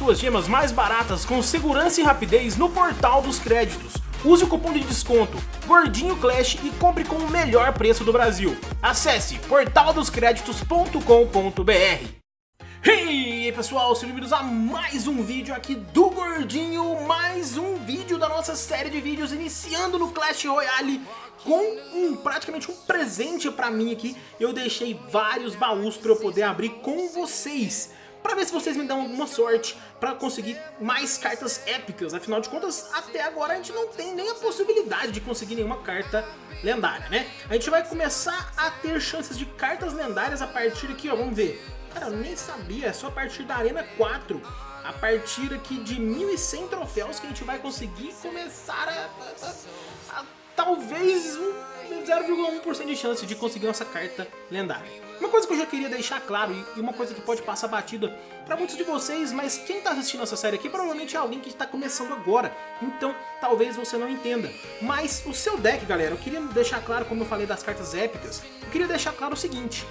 suas gemas mais baratas com segurança e rapidez no portal dos créditos. Use o cupom de desconto Gordinho Clash e compre com o melhor preço do Brasil. Acesse portaldoscreditos.com.br aí pessoal, sejam bem-vindos a mais um vídeo aqui do Gordinho, mais um vídeo da nossa série de vídeos iniciando no Clash Royale com um, praticamente um presente pra mim aqui. Eu deixei vários baús pra eu poder abrir com vocês para ver se vocês me dão alguma sorte para conseguir mais cartas épicas. Afinal de contas, até agora a gente não tem nem a possibilidade de conseguir nenhuma carta lendária, né? A gente vai começar a ter chances de cartas lendárias a partir aqui, ó, vamos ver. Cara, eu nem sabia, é só a partir da Arena 4. A partir aqui de 1.100 troféus que a gente vai conseguir começar a, a, a talvez um 0,1% de chance de conseguir essa carta lendária. Uma coisa que eu já queria deixar claro, e uma coisa que pode passar batida para muitos de vocês, mas quem está assistindo essa série aqui provavelmente é alguém que está começando agora, então talvez você não entenda. Mas o seu deck, galera, eu queria deixar claro, como eu falei das cartas épicas, eu queria deixar claro o seguinte,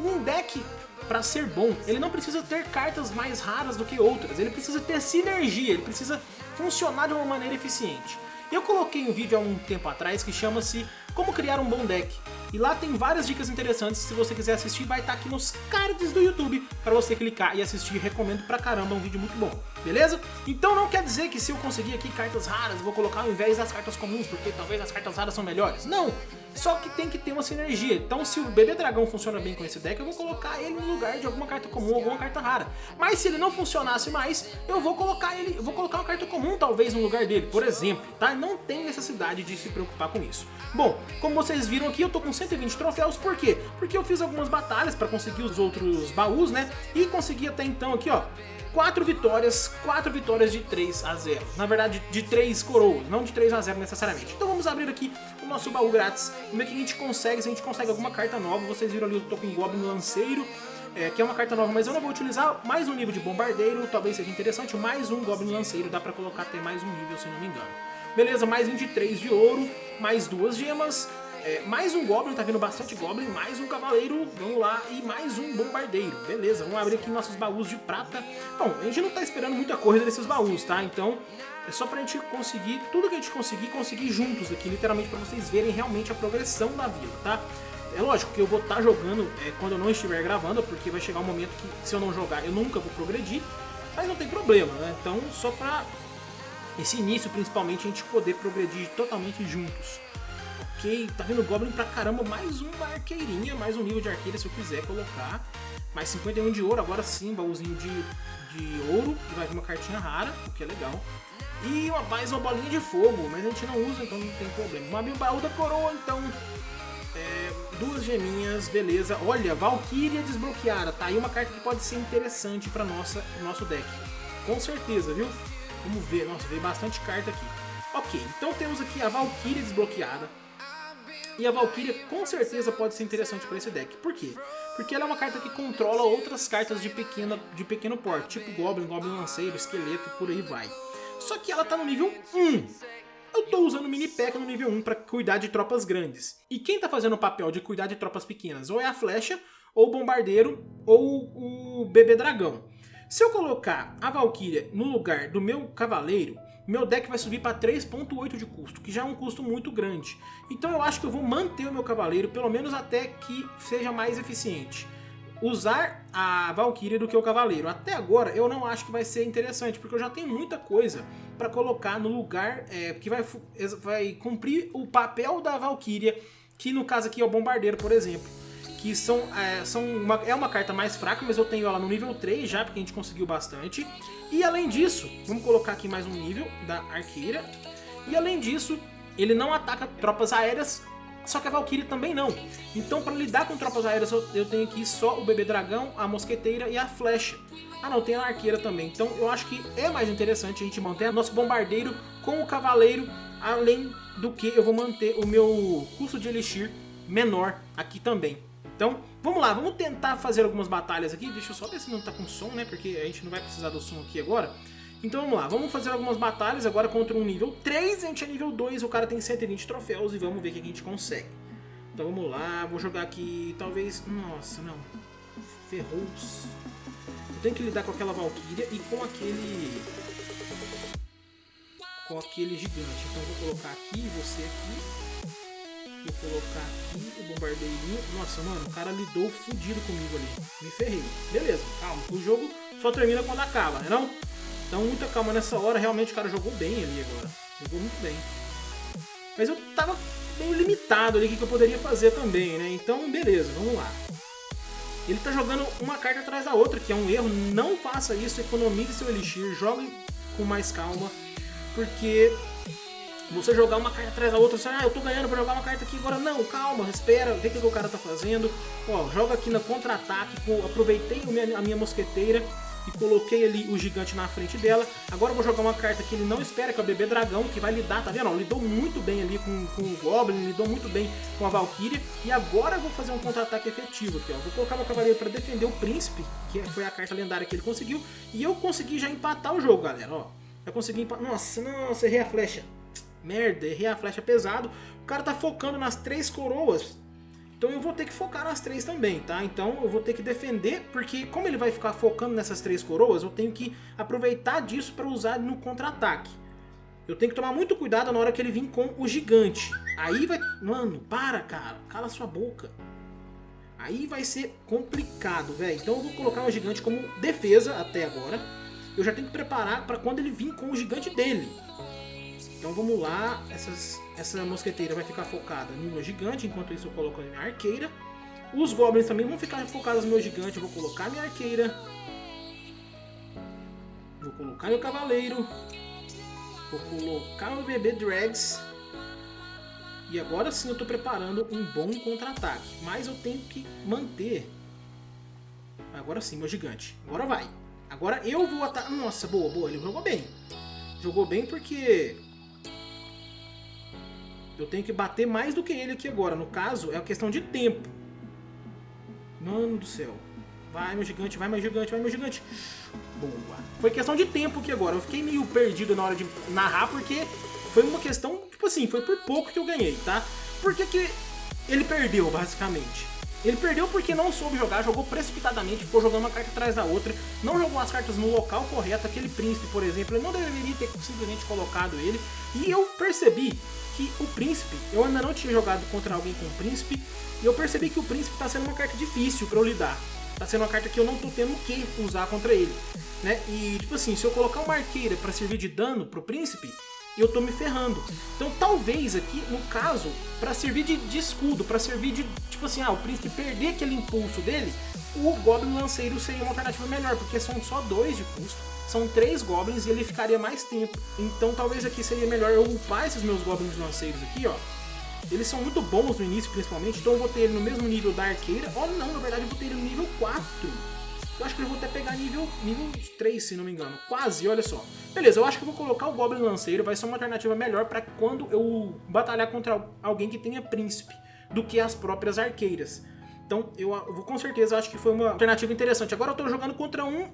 um deck para ser bom, ele não precisa ter cartas mais raras do que outras, ele precisa ter sinergia, ele precisa funcionar de uma maneira eficiente. Eu coloquei um vídeo há um tempo atrás que chama-se Como Criar um Bom Deck. E lá tem várias dicas interessantes, se você quiser assistir vai estar aqui nos cards do YouTube para você clicar e assistir, recomendo pra caramba, é um vídeo muito bom, beleza? Então não quer dizer que se eu conseguir aqui cartas raras, vou colocar ao invés das cartas comuns, porque talvez as cartas raras são melhores. Não! Só que tem que ter uma sinergia. Então se o Bebê Dragão funciona bem com esse deck, eu vou colocar ele no lugar de alguma carta comum, alguma carta rara. Mas se ele não funcionasse mais, eu vou colocar ele, eu vou colocar uma carta comum talvez no lugar dele, por exemplo, tá? Não tem necessidade de se preocupar com isso. Bom, como vocês viram aqui, eu tô com 120 troféus, por quê? Porque eu fiz algumas batalhas para conseguir os outros baús, né? E consegui até então aqui, ó, 4 vitórias, 4 vitórias de 3 a 0. Na verdade, de 3 coroas, não de 3 a 0 necessariamente. Então vamos abrir aqui o nosso baú grátis, ver que a gente consegue, se a gente consegue alguma carta nova. Vocês viram ali, o Goblin Lanceiro, é, que é uma carta nova, mas eu não vou utilizar. Mais um nível de Bombardeiro, talvez seja interessante. Mais um Goblin Lanceiro, dá pra colocar até mais um nível, se não me engano. Beleza, mais 23 de ouro, mais duas gemas, é, mais um Goblin, tá vendo bastante Goblin, mais um Cavaleiro, vamos lá, e mais um Bombardeiro. Beleza, vamos abrir aqui nossos baús de prata. Bom, a gente não tá esperando muita coisa desses baús, tá? Então, é só pra gente conseguir, tudo que a gente conseguir, conseguir juntos aqui, literalmente pra vocês verem realmente a progressão da vila, tá? É lógico que eu vou estar tá jogando é, quando eu não estiver gravando, porque vai chegar um momento que se eu não jogar eu nunca vou progredir, mas não tem problema, né? Então, só pra esse início, principalmente, a gente poder progredir totalmente juntos. Ok, tá vendo Goblin pra caramba, mais uma arqueirinha, mais um nível de arqueira se eu quiser colocar. Mais 51 de ouro, agora sim, baúzinho de, de ouro, e vai vir uma cartinha rara, o que é legal. E uma, mais uma bolinha de fogo, mas a gente não usa, então não tem problema. Uma baú da coroa, então, é, duas geminhas, beleza. Olha, Valkyria desbloqueada, tá aí uma carta que pode ser interessante para nossa nosso deck. Com certeza, viu? Vamos ver, nossa, veio bastante carta aqui. Ok, então temos aqui a Valkyria desbloqueada. E a Valkyria com certeza pode ser interessante para esse deck. Por quê? Porque ela é uma carta que controla outras cartas de, pequena, de pequeno porte, tipo Goblin, Goblin Lanceiro, Esqueleto e por aí vai. Só que ela tá no nível 1. Eu tô usando Mini Pack no nível 1 para cuidar de tropas grandes. E quem tá fazendo o papel de cuidar de tropas pequenas? Ou é a Flecha, ou o Bombardeiro, ou o Bebê Dragão. Se eu colocar a Valkyria no lugar do meu Cavaleiro, meu deck vai subir para 3.8 de custo, que já é um custo muito grande. Então eu acho que eu vou manter o meu cavaleiro, pelo menos até que seja mais eficiente. Usar a Valkyria do que o cavaleiro. Até agora eu não acho que vai ser interessante, porque eu já tenho muita coisa para colocar no lugar é, que vai, vai cumprir o papel da Valkyria, que no caso aqui é o bombardeiro, por exemplo que são, é, são uma, é uma carta mais fraca, mas eu tenho ela no nível 3 já, porque a gente conseguiu bastante. E além disso, vamos colocar aqui mais um nível da arqueira. E além disso, ele não ataca tropas aéreas, só que a Valkyrie também não. Então para lidar com tropas aéreas eu, eu tenho aqui só o bebê dragão, a mosqueteira e a flecha. Ah não, tem a arqueira também. Então eu acho que é mais interessante a gente manter nosso bombardeiro com o cavaleiro, além do que eu vou manter o meu custo de elixir menor aqui também. Então, vamos lá, vamos tentar fazer algumas batalhas aqui. Deixa eu só ver se não tá com som, né? Porque a gente não vai precisar do som aqui agora. Então vamos lá, vamos fazer algumas batalhas agora contra um nível 3, a gente é nível 2, o cara tem 120 troféus e vamos ver o que a gente consegue. Então vamos lá, vou jogar aqui, talvez... Nossa, não. Ferrous. Eu tenho que lidar com aquela Valkyria e com aquele... Com aquele gigante. Então eu vou colocar aqui, você aqui. Vou colocar aqui o bombardeirinho. Nossa, mano, o cara lidou fudido comigo ali. Me ferrei. Beleza, calma. O jogo só termina quando acaba, né não? Então muita calma nessa hora. Realmente o cara jogou bem ali agora. Jogou muito bem. Mas eu tava meio limitado ali o que eu poderia fazer também, né? Então, beleza, vamos lá. Ele tá jogando uma carta atrás da outra, que é um erro. Não faça isso, economize seu Elixir, jogue com mais calma, porque você jogar uma carta atrás da outra, você, ah, eu tô ganhando pra jogar uma carta aqui agora. Não, calma, espera, vê o que, que o cara tá fazendo. Ó, joga aqui na contra-ataque, aproveitei a minha mosqueteira e coloquei ali o gigante na frente dela. Agora eu vou jogar uma carta que ele não espera, que é o bebê dragão, que vai lidar, tá vendo? Lidou muito bem ali com, com o Goblin, lidou muito bem com a Valkyria. E agora eu vou fazer um contra-ataque efetivo aqui, ó. Vou colocar meu cavaleiro para defender o príncipe, que foi a carta lendária que ele conseguiu. E eu consegui já empatar o jogo, galera, ó. Eu consegui empatar... Nossa, nossa, errei a flecha. Merda, errei a flecha pesado. O cara tá focando nas três coroas então eu vou ter que focar nas três também, tá? Então eu vou ter que defender, porque como ele vai ficar focando nessas três coroas, eu tenho que aproveitar disso para usar no contra-ataque. Eu tenho que tomar muito cuidado na hora que ele vir com o gigante. Aí vai... Mano, para, cara. Cala sua boca. Aí vai ser complicado, velho. Então eu vou colocar o gigante como defesa até agora. Eu já tenho que preparar para quando ele vir com o gigante dele. Então vamos lá, Essas, essa mosqueteira vai ficar focada no meu gigante, enquanto isso eu coloco a minha arqueira. Os goblins também vão ficar focados no meu gigante, eu vou colocar minha arqueira. Vou colocar meu cavaleiro. Vou colocar meu bebê Drags. E agora sim eu estou preparando um bom contra-ataque. Mas eu tenho que manter... Agora sim, meu gigante. Agora vai. Agora eu vou atacar... Nossa, boa, boa. Ele jogou bem. Jogou bem porque eu tenho que bater mais do que ele aqui agora. No caso, é uma questão de tempo. Mano do céu. Vai, meu gigante, vai, meu gigante, vai, meu gigante. Boa. Foi questão de tempo aqui agora. Eu fiquei meio perdido na hora de narrar, porque foi uma questão, tipo assim, foi por pouco que eu ganhei, tá? Por que que ele perdeu, basicamente? Ele perdeu porque não soube jogar, jogou precipitadamente, ficou jogando uma carta atrás da outra, não jogou as cartas no local correto, aquele príncipe, por exemplo, ele não deveria ter simplesmente colocado ele, e eu percebi que o príncipe, eu ainda não tinha jogado contra alguém com o príncipe, e eu percebi que o príncipe está sendo uma carta difícil para eu lidar, está sendo uma carta que eu não estou tendo que usar contra ele, né, e tipo assim, se eu colocar uma arqueira para servir de dano pro príncipe, e eu tô me ferrando. Então talvez aqui, no caso, para servir de, de escudo, para servir de, tipo assim, ah, o príncipe perder aquele impulso dele, o Goblin Lanceiro seria uma alternativa melhor, porque são só dois de custo, são três Goblins e ele ficaria mais tempo. Então talvez aqui seria melhor eu upar esses meus Goblins Lanceiros aqui, ó. Eles são muito bons no início, principalmente, então eu vou ter ele no mesmo nível da Arqueira. Oh não, na verdade eu vou ter ele no nível 4. Eu acho que eu vou até pegar nível, nível 3, se não me engano. Quase, olha só. Beleza, eu acho que eu vou colocar o Goblin Lanceiro. Vai ser uma alternativa melhor para quando eu batalhar contra alguém que tenha príncipe do que as próprias arqueiras. Então, eu, vou com certeza acho que foi uma alternativa interessante. Agora eu tô jogando contra um,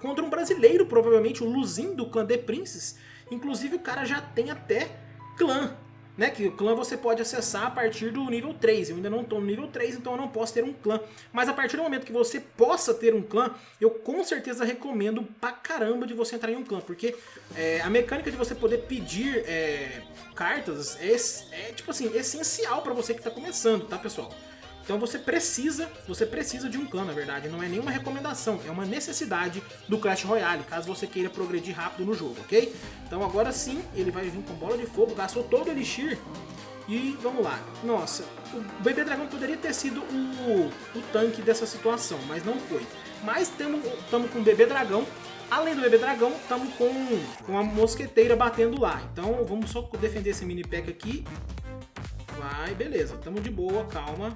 contra um brasileiro, provavelmente, o Luzin do clã The Princess. Inclusive, o cara já tem até clã né, que o clã você pode acessar a partir do nível 3. Eu ainda não estou no nível 3, então eu não posso ter um clã. Mas a partir do momento que você possa ter um clã, eu com certeza recomendo pra caramba de você entrar em um clã. Porque é, a mecânica de você poder pedir é, cartas é, é, tipo assim, essencial para você que está começando, tá pessoal? Então você precisa, você precisa de um clã, na verdade. Não é nenhuma recomendação, é uma necessidade do Clash Royale, caso você queira progredir rápido no jogo, ok? Então agora sim, ele vai vir com bola de fogo, gastou todo o Elixir. E vamos lá. Nossa, o Bebê Dragão poderia ter sido o, o tanque dessa situação, mas não foi. Mas estamos com o Bebê Dragão. Além do Bebê Dragão, estamos com, com a Mosqueteira batendo lá. Então vamos só defender esse mini pack aqui. Vai, beleza. Tamo de boa, calma.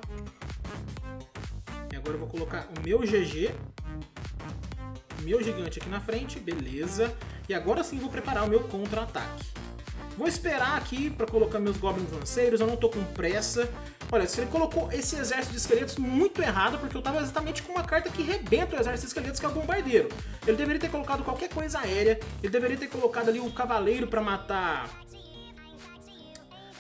Agora eu vou colocar o meu GG. Meu gigante aqui na frente, beleza. E agora sim vou preparar o meu contra-ataque. Vou esperar aqui para colocar meus goblins lanceiros, eu não tô com pressa. Olha, ele colocou esse exército de esqueletos muito errado, porque eu tava exatamente com uma carta que rebenta o exército de esqueletos, que é o bombardeiro. Ele deveria ter colocado qualquer coisa aérea, ele deveria ter colocado ali o cavaleiro para matar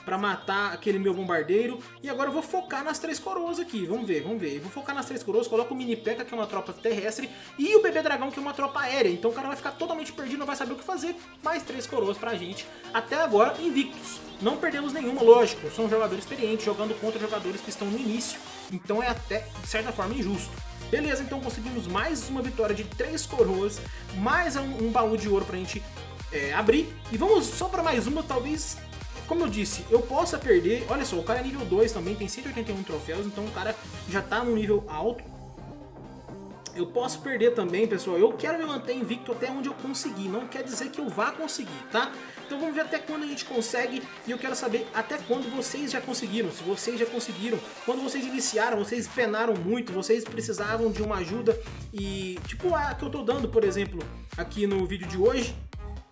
pra matar aquele meu bombardeiro. E agora eu vou focar nas três coroas aqui. Vamos ver, vamos ver. Eu vou focar nas três coroas, coloco o Mini P.E.K.K.A, que é uma tropa terrestre, e o Bebê Dragão, que é uma tropa aérea. Então o cara vai ficar totalmente perdido, não vai saber o que fazer. Mais três coroas pra gente. Até agora, invictos. Não perdemos nenhuma, lógico. São jogadores experientes, jogando contra jogadores que estão no início. Então é até, de certa forma, injusto. Beleza, então conseguimos mais uma vitória de três coroas, mais um, um baú de ouro pra gente é, abrir. E vamos só para mais uma, talvez como eu disse, eu possa perder... Olha só, o cara é nível 2 também, tem 181 troféus, então o cara já tá num nível alto. Eu posso perder também, pessoal. Eu quero me manter invicto até onde eu conseguir. Não quer dizer que eu vá conseguir, tá? Então vamos ver até quando a gente consegue. E eu quero saber até quando vocês já conseguiram. Se vocês já conseguiram. Quando vocês iniciaram, vocês penaram muito. Vocês precisavam de uma ajuda. E tipo a que eu tô dando, por exemplo, aqui no vídeo de hoje.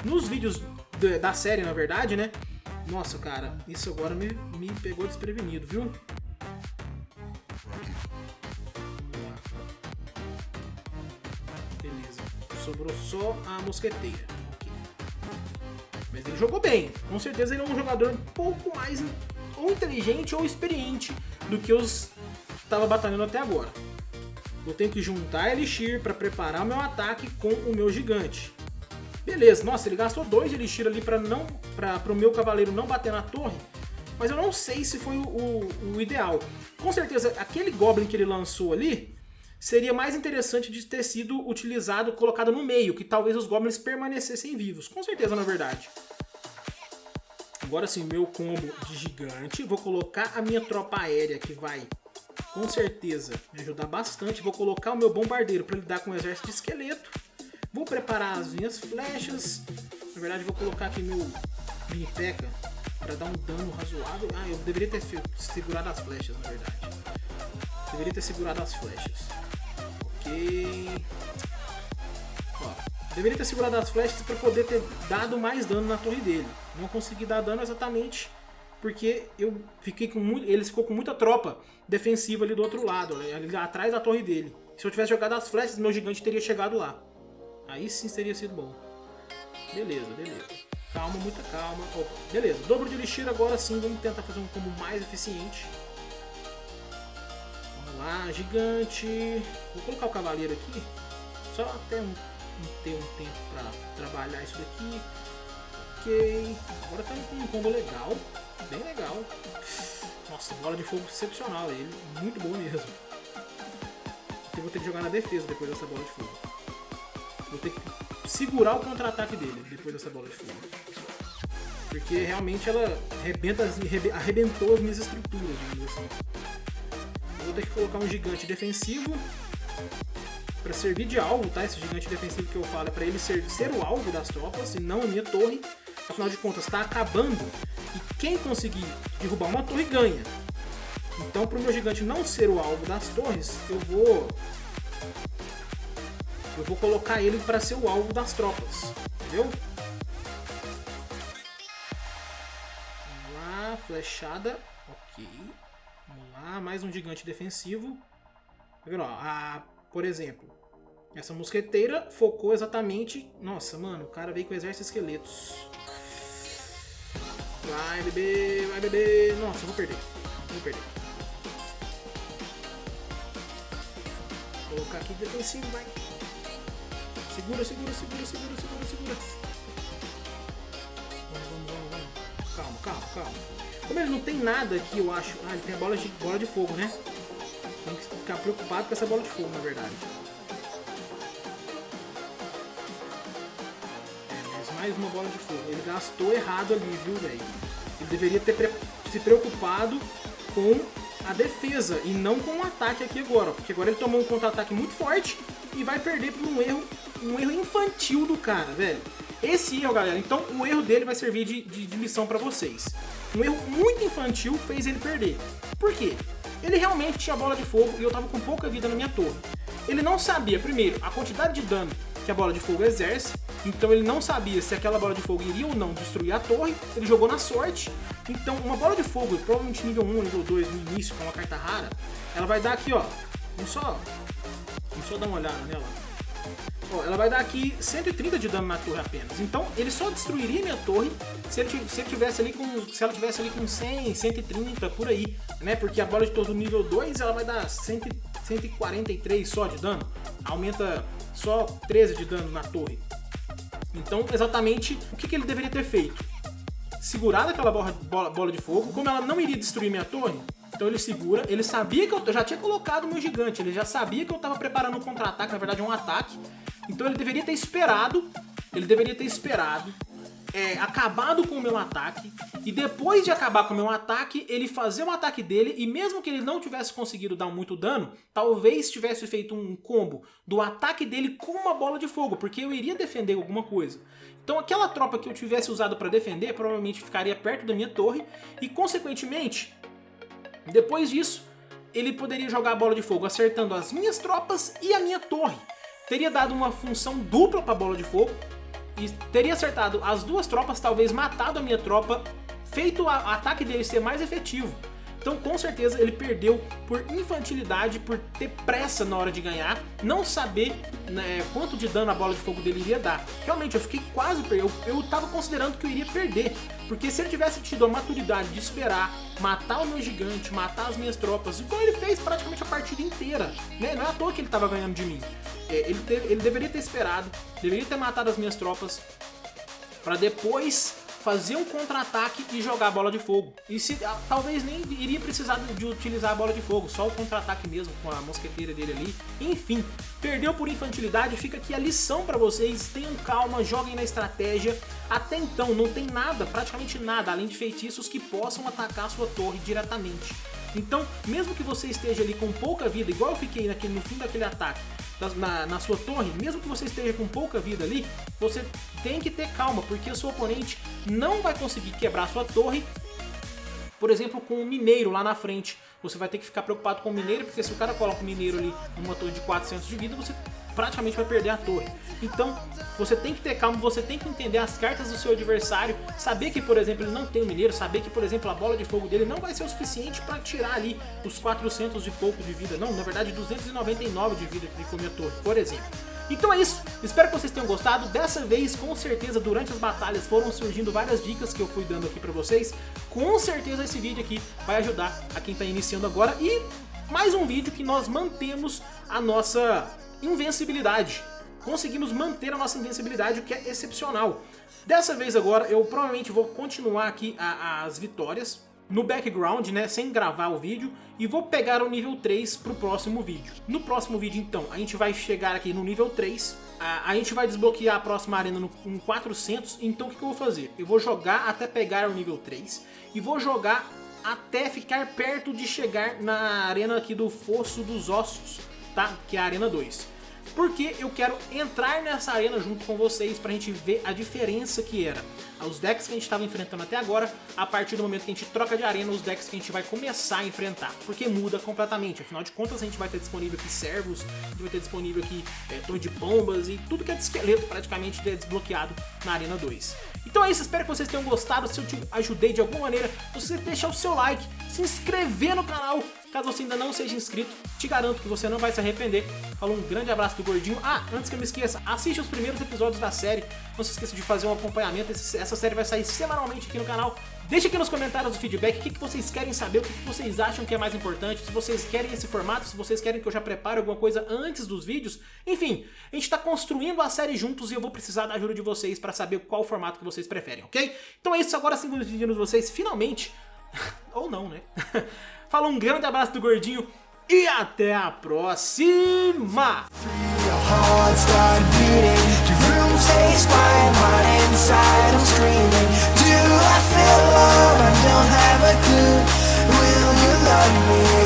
Nos vídeos da série, na verdade, né? Nossa, cara, isso agora me, me pegou desprevenido, viu? Beleza. Sobrou só a mosqueteira. Mas ele jogou bem. Com certeza ele é um jogador um pouco mais ou inteligente ou experiente do que os estava batalhando até agora. Eu tenho que juntar Elixir para preparar o meu ataque com o meu gigante. Beleza, nossa, ele gastou dois de Elixir ali para não, para o meu cavaleiro não bater na torre, mas eu não sei se foi o, o, o, ideal. Com certeza, aquele Goblin que ele lançou ali seria mais interessante de ter sido utilizado, colocado no meio, que talvez os Goblins permanecessem vivos. Com certeza, na verdade. Agora sim, meu combo de gigante. Vou colocar a minha tropa aérea, que vai, com certeza, me ajudar bastante. Vou colocar o meu bombardeiro para lidar com o exército de esqueleto. Vou preparar as minhas flechas. Na verdade, vou colocar aqui meu mini peca para dar um dano razoável. Ah, eu deveria ter segurado as flechas, na verdade. Deveria ter segurado as flechas. Ok. Ó, deveria ter segurado as flechas para poder ter dado mais dano na torre dele. Não consegui dar dano exatamente porque eu fiquei com muito, ele ficou com muita tropa defensiva ali do outro lado, ali atrás da torre dele. Se eu tivesse jogado as flechas, meu gigante teria chegado lá. Aí sim seria sido bom. Beleza, beleza. Calma, muita calma. Beleza, dobro de elixir agora sim. Vamos tentar fazer um combo mais eficiente. Vamos lá, gigante. Vou colocar o cavaleiro aqui. Só até um, ter um tempo pra trabalhar isso daqui. Ok. Agora tá com um combo legal. Bem legal. Nossa, bola de fogo excepcional ele. Muito bom mesmo. Eu vou ter que jogar na defesa depois dessa bola de fogo. Vou ter que segurar o contra-ataque dele depois dessa bola de fogo. Porque realmente ela arrebenta, arrebentou as minhas estruturas, digamos assim. Eu vou ter que colocar um gigante defensivo para servir de alvo, tá? Esse gigante defensivo que eu falo é para ele ser, ser o alvo das tropas e não a minha torre. Afinal de contas, está acabando e quem conseguir derrubar uma torre ganha. Então, para o meu gigante não ser o alvo das torres, eu vou eu vou colocar ele para ser o alvo das tropas, entendeu? Vamos lá, flechada, ok. Vamos lá, mais um gigante defensivo. Tá vendo, ó, a, por exemplo, essa mosqueteira focou exatamente... Nossa, mano, o cara veio com o exército de esqueletos. Vai, bebê, vai, bebê. Nossa, eu vou perder. Vou perder. Vou colocar aqui defensivo, vai. Segura, segura, segura, segura, segura, segura. Vamos, vamos, vamos, vamos. Calma, calma, calma. Como ele não tem nada aqui, eu acho... Ah, ele tem a bola de, bola de fogo, né? Tem que ficar preocupado com essa bola de fogo, na verdade. É, mais uma bola de fogo. Ele gastou errado ali, viu, velho? Ele deveria ter pre se preocupado com a defesa e não com o ataque aqui agora. Porque agora ele tomou um contra-ataque muito forte e vai perder por um erro, um erro infantil do cara, velho. Esse erro, galera, então o erro dele vai servir de, de, de lição pra vocês. Um erro muito infantil fez ele perder. Por quê? Ele realmente tinha bola de fogo e eu tava com pouca vida na minha torre. Ele não sabia, primeiro, a quantidade de dano que a bola de fogo exerce, então ele não sabia se aquela bola de fogo iria ou não destruir a torre, ele jogou na sorte. Então uma bola de fogo, provavelmente nível 1, nível 2, no início, com uma carta rara, ela vai dar aqui, ó, um só Vamos só dar uma olhada nela. Ó, ela vai dar aqui 130 de dano na torre apenas. Então ele só destruiria minha torre se, ele, se, ele tivesse ali com, se ela tivesse ali com 100, 130, por aí. Né? Porque a bola de torre do nível 2 ela vai dar 100, 143 só de dano. Aumenta só 13 de dano na torre. Então, exatamente, o que, que ele deveria ter feito? Segurado aquela bola, bola, bola de fogo, como ela não iria destruir minha torre, então ele segura, ele sabia que eu, já tinha colocado o meu gigante, ele já sabia que eu estava preparando um contra-ataque, na verdade um ataque, então ele deveria ter esperado, ele deveria ter esperado, é, acabado com o meu ataque, e depois de acabar com o meu ataque, ele fazer o ataque dele, e mesmo que ele não tivesse conseguido dar muito dano, talvez tivesse feito um combo do ataque dele com uma bola de fogo, porque eu iria defender alguma coisa. Então aquela tropa que eu tivesse usado para defender, provavelmente ficaria perto da minha torre, e consequentemente, depois disso, ele poderia jogar a bola de fogo acertando as minhas tropas e a minha torre teria dado uma função dupla para a bola de fogo e teria acertado as duas tropas, talvez matado a minha tropa, feito o ataque dele ser mais efetivo. Então com certeza ele perdeu por infantilidade, por ter pressa na hora de ganhar, não saber né, quanto de dano a bola de fogo dele iria dar. Realmente eu fiquei quase eu, eu tava considerando que eu iria perder, porque se ele tivesse tido a maturidade de esperar, matar o meu gigante, matar as minhas tropas, igual ele fez praticamente a partida inteira, né? não é à toa que ele tava ganhando de mim. É, ele, ele deveria ter esperado, deveria ter matado as minhas tropas, para depois fazer um contra-ataque e jogar a bola de fogo. E se ah, talvez nem iria precisar de utilizar a bola de fogo, só o contra-ataque mesmo com a mosqueteira dele ali. Enfim, perdeu por infantilidade, fica aqui a lição para vocês, tenham calma, joguem na estratégia. Até então não tem nada, praticamente nada, além de feitiços que possam atacar a sua torre diretamente. Então, mesmo que você esteja ali com pouca vida, igual eu fiquei naquele, no fim daquele ataque, na, na, sua torre, mesmo que você esteja com pouca vida ali, você tem que ter calma, porque o seu oponente não vai conseguir quebrar sua torre, por exemplo, com o mineiro lá na frente. Você vai ter que ficar preocupado com o mineiro, porque se o cara coloca o mineiro ali numa torre de 400 de vida, você praticamente vai perder a torre. Então, você tem que ter calma, você tem que entender as cartas do seu adversário, saber que, por exemplo, ele não tem o mineiro, saber que, por exemplo, a bola de fogo dele não vai ser o suficiente para tirar ali os 400 de pouco de vida. Não, na verdade, 299 de vida que ficou minha torre, por exemplo. Então é isso, espero que vocês tenham gostado, dessa vez com certeza durante as batalhas foram surgindo várias dicas que eu fui dando aqui pra vocês, com certeza esse vídeo aqui vai ajudar a quem tá iniciando agora e mais um vídeo que nós mantemos a nossa invencibilidade. Conseguimos manter a nossa invencibilidade, o que é excepcional. Dessa vez agora eu provavelmente vou continuar aqui a, as vitórias no background, né, sem gravar o vídeo, e vou pegar o nível 3 pro próximo vídeo. No próximo vídeo, então, a gente vai chegar aqui no nível 3, a, a gente vai desbloquear a próxima arena no, em 400, então o que, que eu vou fazer? Eu vou jogar até pegar o nível 3, e vou jogar até ficar perto de chegar na arena aqui do Fosso dos Ossos, tá? Que é a Arena 2 porque eu quero entrar nessa arena junto com vocês pra gente ver a diferença que era. Os decks que a gente estava enfrentando até agora, a partir do momento que a gente troca de arena, os decks que a gente vai começar a enfrentar, porque muda completamente, afinal de contas a gente vai ter disponível aqui servos, a gente vai ter disponível aqui é, torre de bombas e tudo que é de esqueleto praticamente é desbloqueado na Arena 2. Então é isso, espero que vocês tenham gostado, se eu te ajudei de alguma maneira, você deixar o seu like, se inscrever no canal, Caso você ainda não seja inscrito, te garanto que você não vai se arrepender. Falou um grande abraço do Gordinho. Ah, antes que eu me esqueça, assiste os primeiros episódios da série. Não se esqueça de fazer um acompanhamento. Essa série vai sair semanalmente aqui no canal. Deixe aqui nos comentários o feedback, o que, vocês querem saber, o que, vocês acham que é mais importante, se vocês querem esse formato, se vocês querem que eu já prepare alguma coisa antes dos vídeos. Enfim, a gente está construindo a série juntos e eu vou precisar da ajuda de vocês para saber qual formato que vocês preferem, ok? Então é isso, agora sim vamos despedindo vocês finalmente, ou não, né? Fala um grande abraço do Gordinho e até a próxima! Will you love me?